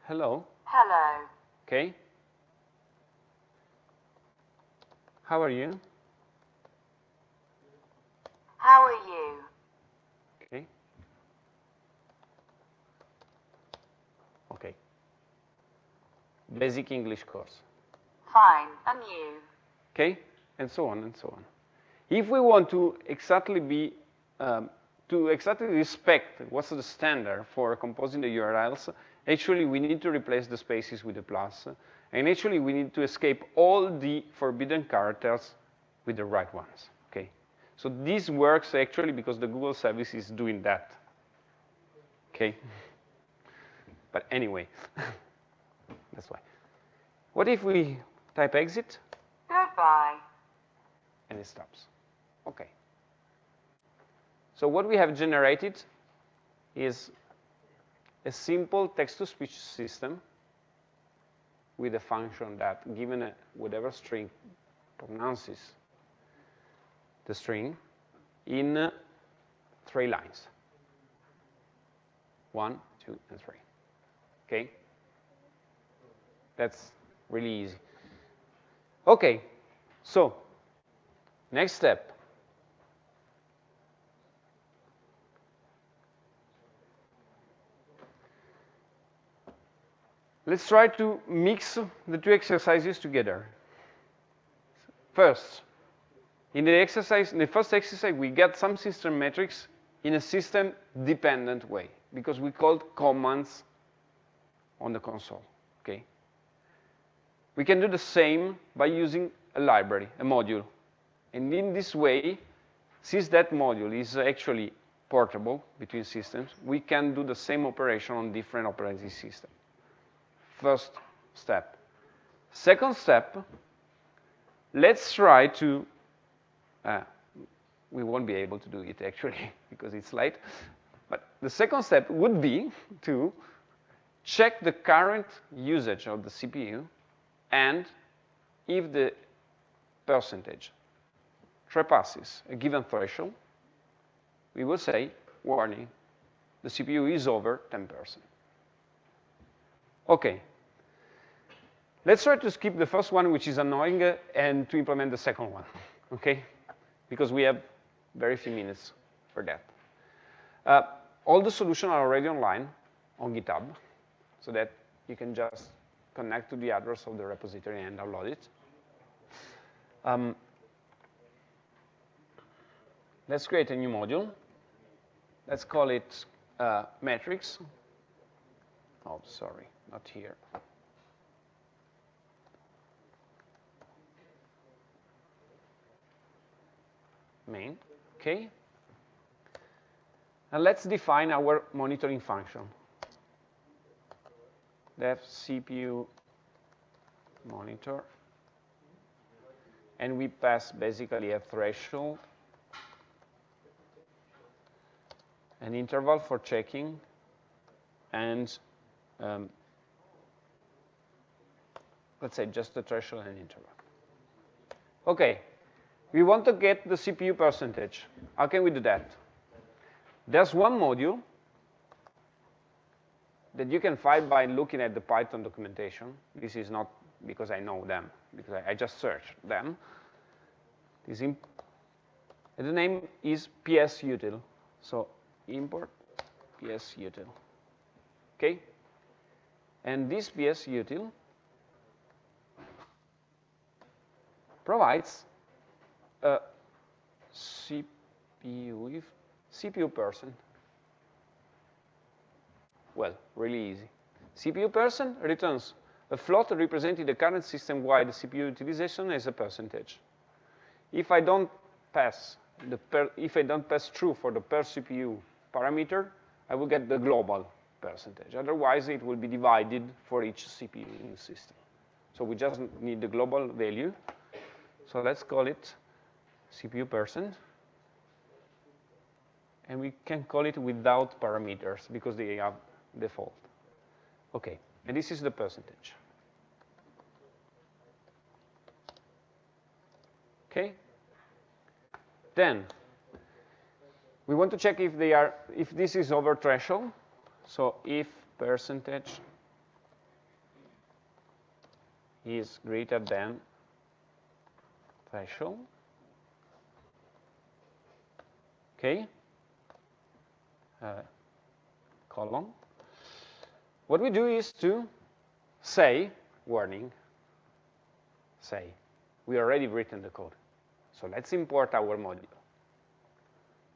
Hello. Hello. Okay. How are you? How are you? Okay. Okay. Basic English course. Fine. And you? Okay? And so on and so on. If we want to exactly be, um, to exactly respect what's the standard for composing the URLs, actually we need to replace the spaces with a plus. And actually we need to escape all the forbidden characters with the right ones, okay? So this works actually because the Google service is doing that, okay? But anyway, [laughs] that's why. What if we type exit Goodbye. and it stops? Okay. So what we have generated is a simple text-to-speech system with a function that, given a, whatever string pronounces the string, in uh, three lines. One, two, and three. Okay? That's really easy. Okay, so next step. Let's try to mix the two exercises together. First, in the exercise, in the first exercise, we get some system metrics in a system-dependent way because we called commands on the console, okay? We can do the same by using a library, a module. And in this way, since that module is actually portable between systems, we can do the same operation on different operating systems. First step. Second step, let's try to, uh, we won't be able to do it actually [laughs] because it's late, but the second step would be to check the current usage of the CPU and if the percentage trespasses a given threshold, we will say, warning, the CPU is over 10%. Okay. Let's try to skip the first one, which is annoying, uh, and to implement the second one, okay? Because we have very few minutes for that. Uh, all the solutions are already online on GitHub, so that you can just connect to the address of the repository and download it. Um, let's create a new module. Let's call it uh, metrics. Oh, sorry, not here. Main, okay. And let's define our monitoring function. Def CPU monitor. And we pass basically a threshold, an interval for checking, and um, let's say just the threshold and interval. Okay, we want to get the CPU percentage. How can we do that? There's one module that you can find by looking at the Python documentation. This is not because I know them, because I, just searched them. This the name is psutil. So import psutil. Okay? And this psutil provides CPU, CPU percent. Well, really easy. CPU percent returns a float representing the current system-wide CPU utilization as a percentage. If I don't pass the per, if I don't pass true for the per CPU parameter, I will get the global percentage. Otherwise, it will be divided for each CPU in the system. So we just need the global value. So let's call it CPU percent. And we can call it without parameters because they have default. Okay, and this is the percentage. Okay? Then we want to check if they are if this is over threshold. So if percentage is greater than threshold. Okay. Uh, column. What we do is to say warning. Say we already written the code. So let's import our module.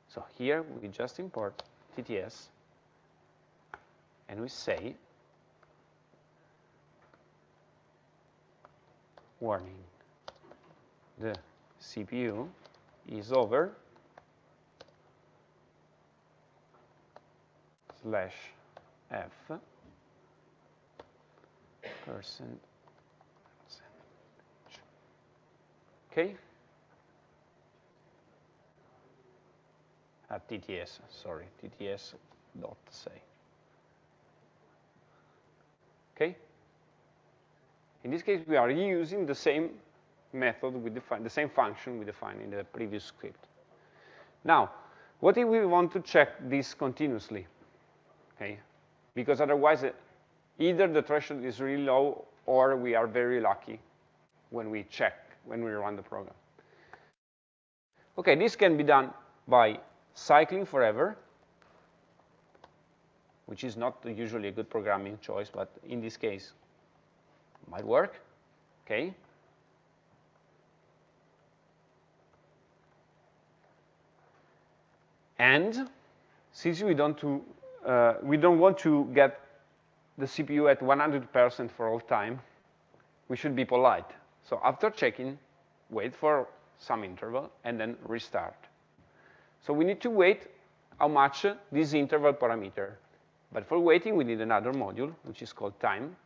So here we just import TTS and we say warning the CPU is over slash f percent Okay? Ah, At TTS, sorry, TTS dot say. Okay? In this case, we are using the same method we define, the same function we defined in the previous script. Now, what if we want to check this continuously? Okay? Because otherwise, uh, either the threshold is really low or we are very lucky when we check when we run the program. Okay, this can be done by cycling forever, which is not usually a good programming choice, but in this case, might work. Okay. And since we don't uh, Uh, we don't want to get the CPU at 100% for all time, we should be polite. So after checking, wait for some interval, and then restart. So we need to wait how much this interval parameter. But for waiting, we need another module, which is called time.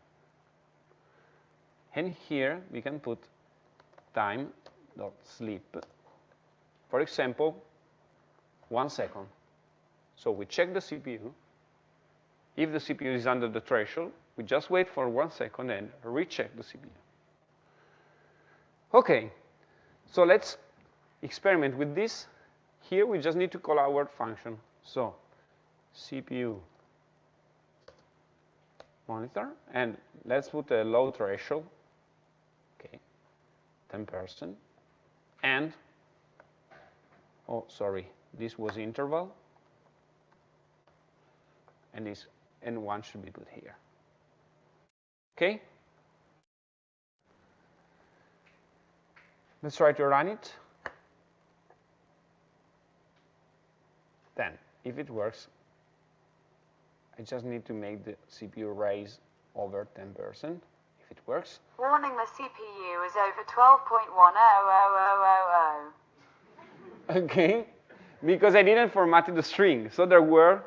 And here we can put time.sleep. For example, one second. So we check the CPU. If the CPU is under the threshold, we just wait for one second and recheck the CPU. Okay, so let's experiment with this. Here we just need to call our function. So CPU monitor, and let's put a low threshold, okay, 10%, and, oh, sorry, this was interval, and this N1 should be put here. Okay? Let's try to run it. Then, if it works, I just need to make the CPU raise over 10%, if it works. Warning the CPU is over 12.10000. [laughs] Okay, because I didn't format the string. So there were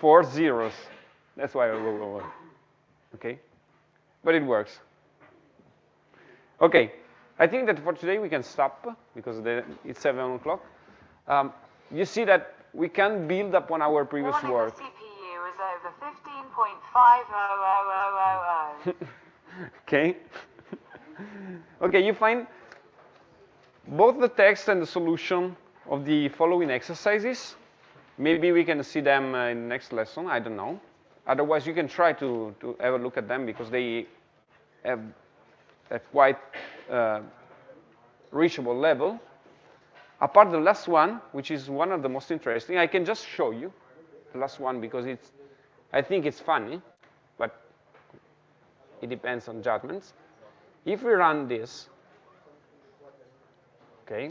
four zeros. That's why I wrote over. Okay? But it works. Okay, I think that for today we can stop because it's 7 o'clock. Um, you see that we can build upon our previous Warning work. the CPU is over 15.50000. [laughs] okay? okay, you find both the text and the solution of the following exercises. Maybe we can see them uh, in the next lesson, I don't know. Otherwise, you can try to, to have a look at them because they have a quite uh, reachable level. Apart the last one, which is one of the most interesting, I can just show you the last one because it's, I think it's funny, but it depends on judgments. If we run this, okay,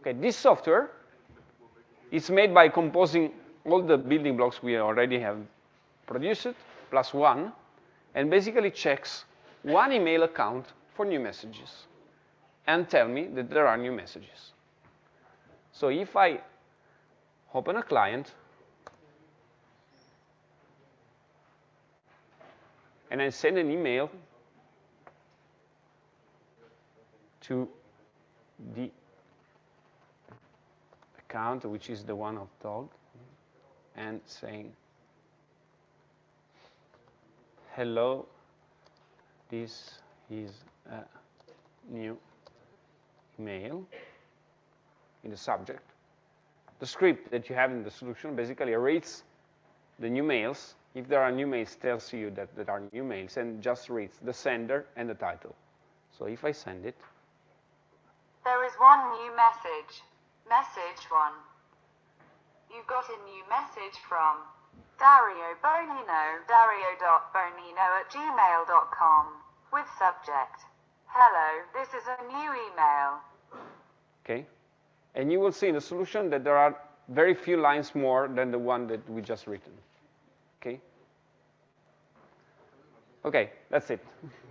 okay, this software is made by composing all the building blocks we already have produced, plus one, and basically checks one email account for new messages and tell me that there are new messages. So if I open a client and I send an email to the account, which is the one of dog, and saying hello this is a new email in the subject. The script that you have in the solution basically reads the new mails. If there are new mails tells you that there are new mails and just reads the sender and the title. So if I send it there is one new message. Message 1 You've got a new message from Dario Bonino, dario.bonino at gmail.com, with subject, Hello, this is a new email. Okay. And you will see in the solution that there are very few lines more than the one that we just written. Okay? Okay, that's it. [laughs]